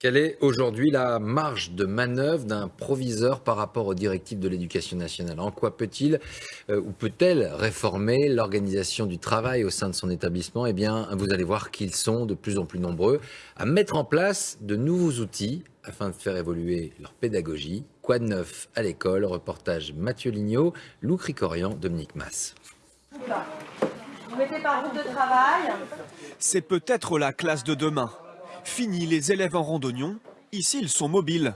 Quelle est aujourd'hui la marge de manœuvre d'un proviseur par rapport aux directives de l'éducation nationale? En quoi peut-il euh, ou peut-elle réformer l'organisation du travail au sein de son établissement? Eh bien, vous allez voir qu'ils sont de plus en plus nombreux à mettre en place de nouveaux outils afin de faire évoluer leur pédagogie. Quoi de neuf à l'école? Reportage Mathieu Lignot, Lou Cricorian, Dominique Mass. Vous mettez par groupe de travail. C'est peut-être la classe de demain. Fini les élèves en randonnion, ici ils sont mobiles,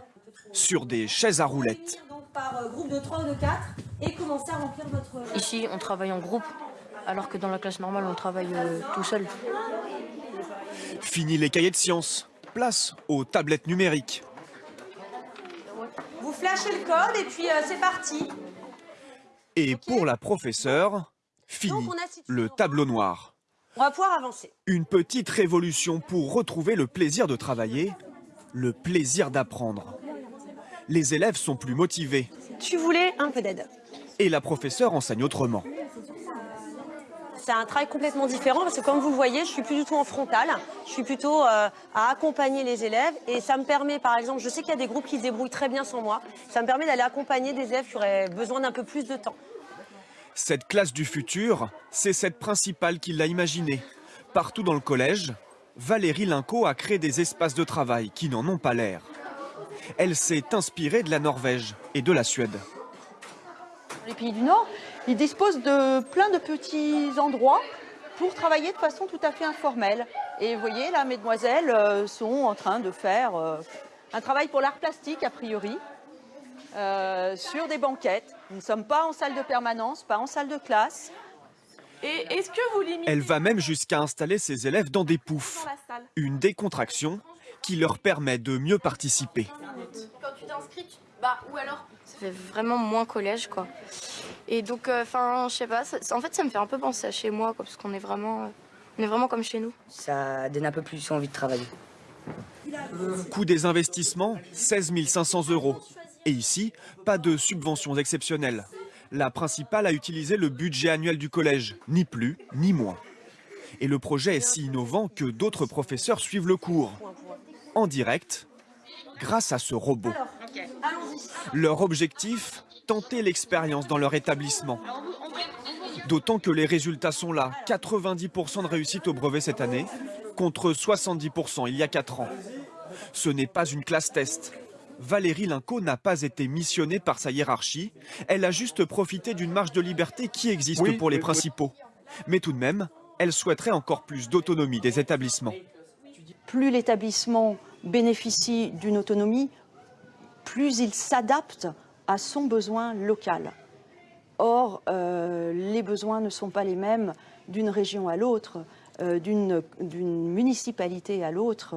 sur des chaises à roulettes. Par euh, groupe de 3 ou de 4 et commencer à remplir votre... Ici, on travaille en groupe, alors que dans la classe normale, on travaille euh, tout seul. Fini les cahiers de sciences, place aux tablettes numériques. Vous flashez le code et puis euh, c'est parti. Et pour la professeure, fini Donc, le tableau noir. On va pouvoir avancer. Une petite révolution pour retrouver le plaisir de travailler, le plaisir d'apprendre. Les élèves sont plus motivés Tu voulais un peu d'aide. et la professeure enseigne autrement. C'est un travail complètement différent parce que comme vous le voyez, je suis plus du tout en frontal. Je suis plutôt euh, à accompagner les élèves et ça me permet, par exemple, je sais qu'il y a des groupes qui se débrouillent très bien sans moi. Ça me permet d'aller accompagner des élèves qui auraient besoin d'un peu plus de temps. Cette classe du futur, c'est cette principale qui l'a imaginée. Partout dans le collège, Valérie Linco a créé des espaces de travail qui n'en ont pas l'air. Elle s'est inspirée de la Norvège et de la Suède. Les pays du Nord, ils disposent de plein de petits endroits pour travailler de façon tout à fait informelle. Et vous voyez, là, mesdemoiselles euh, sont en train de faire euh, un travail pour l'art plastique, a priori, euh, sur des banquettes. Nous ne sommes pas en salle de permanence, pas en salle de classe. Et est-ce que vous limitez Elle va même jusqu'à installer ses élèves dans des poufs, une décontraction qui leur permet de mieux participer. Quand tu t'inscris, bah, ou alors Ça fait vraiment moins collège, quoi. Et donc, enfin, je sais pas, ça- en fait, ça me fait un peu penser à chez moi, quoi, parce qu'on est vraiment, euh, on est vraiment comme chez nous. ça donne un peu plus envie de travailler. Coût des investissements, 16 500 euros. Et ici, pas de subventions exceptionnelles. La principale a utilisé le budget annuel du collège, ni plus ni moins. Et le projet est si innovant que d'autres professeurs suivent le cours, en direct, grâce à ce robot. Leur objectif, tenter l'expérience dans leur établissement. D'autant que les résultats sont là, 90% de réussite au brevet cette année, contre 70% il y a 4 ans. Ce n'est pas une classe test. Valérie Linco n'a pas été missionnée par sa hiérarchie. Elle a juste profité d'une marge de liberté qui existe pour les principaux. Mais tout de même, elle souhaiterait encore plus d'autonomie des établissements. Plus l'établissement bénéficie d'une autonomie, plus il s'adapte à son besoin local. Or, euh, les besoins ne sont pas les mêmes d'une région à l'autre, euh, d'une d'une municipalité à l'autre.